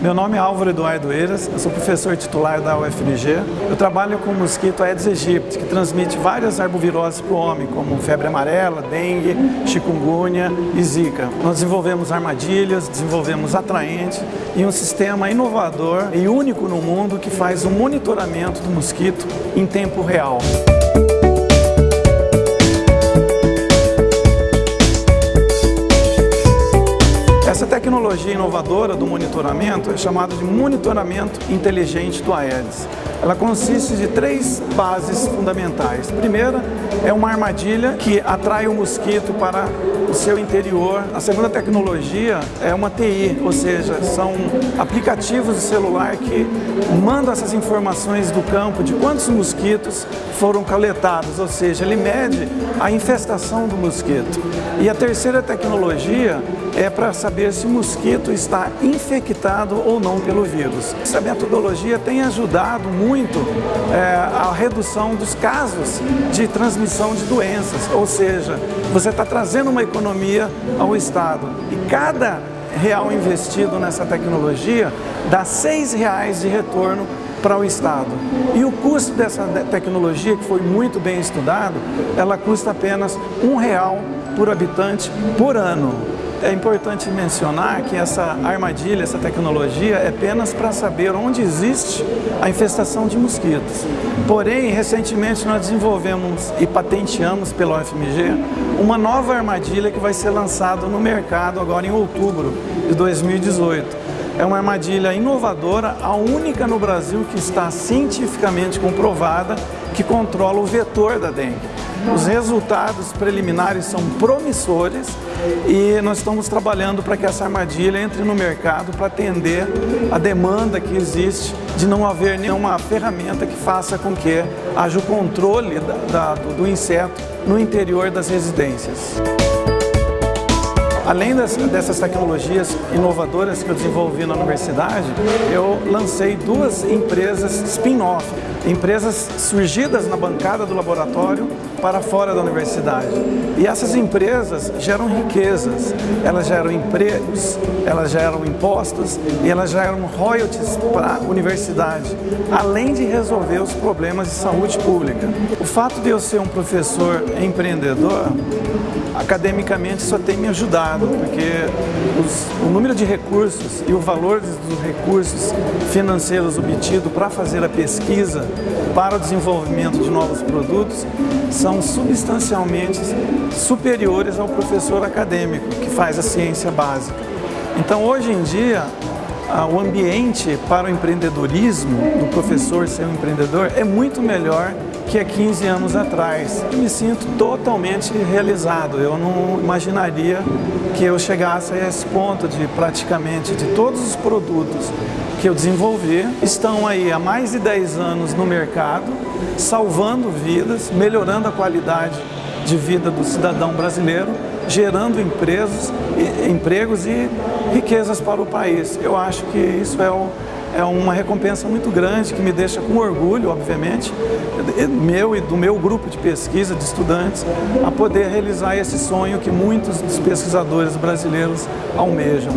Meu nome é Álvaro Eduardo Eiras, eu sou professor titular da UFMG. Eu trabalho com o mosquito Aedes aegypti, que transmite várias arboviroses para o homem, como febre amarela, dengue, chikungunya e zika. Nós desenvolvemos armadilhas, desenvolvemos atraentes e um sistema inovador e único no mundo que faz o monitoramento do mosquito em tempo real. Tecnologia inovadora do monitoramento é chamada de monitoramento inteligente do Aedes. Ela consiste de três bases fundamentais. A primeira é uma armadilha que atrai o mosquito para o seu interior. A segunda tecnologia é uma TI, ou seja, são aplicativos de celular que mandam essas informações do campo de quantos mosquitos foram coletados, ou seja, ele mede a infestação do mosquito. E a terceira tecnologia é para saber se o mosquito está infectado ou não pelo vírus. Essa metodologia tem ajudado muito é, a redução dos casos de transmissão de doenças, ou seja, você está trazendo uma economia ao Estado e cada real investido nessa tecnologia dá seis reais de retorno para o Estado. E o custo dessa tecnologia, que foi muito bem estudado, ela custa apenas um real por habitante por ano. É importante mencionar que essa armadilha, essa tecnologia é apenas para saber onde existe a infestação de mosquitos. Porém, recentemente nós desenvolvemos e patenteamos pela UFMG uma nova armadilha que vai ser lançada no mercado agora em outubro de 2018. É uma armadilha inovadora, a única no Brasil que está cientificamente comprovada que controla o vetor da dengue. Os resultados preliminares são promissores e nós estamos trabalhando para que essa armadilha entre no mercado para atender a demanda que existe de não haver nenhuma ferramenta que faça com que haja o controle da, da, do inseto no interior das residências. Além dessas tecnologias inovadoras que eu desenvolvi na universidade, eu lancei duas empresas spin-off, empresas surgidas na bancada do laboratório para fora da universidade. E essas empresas geram riquezas, elas geram empregos, elas geram impostos e elas geram royalties para a universidade, além de resolver os problemas de saúde pública. O fato de eu ser um professor empreendedor, academicamente só tem me ajudado, porque os, o número de recursos e o valor dos recursos financeiros obtidos para fazer a pesquisa para o desenvolvimento de novos produtos são substancialmente superiores ao professor acadêmico que faz a ciência básica. Então, hoje em dia, o ambiente para o empreendedorismo, do professor ser um empreendedor, é muito melhor que há 15 anos atrás. Eu me sinto totalmente realizado. Eu não imaginaria que eu chegasse a esse ponto de praticamente de todos os produtos que eu desenvolvi estão aí há mais de 10 anos no mercado, salvando vidas, melhorando a qualidade de vida do cidadão brasileiro, gerando empregos, empregos e riquezas para o país. Eu acho que isso é o é uma recompensa muito grande que me deixa com orgulho, obviamente, meu e do meu grupo de pesquisa, de estudantes, a poder realizar esse sonho que muitos dos pesquisadores brasileiros almejam.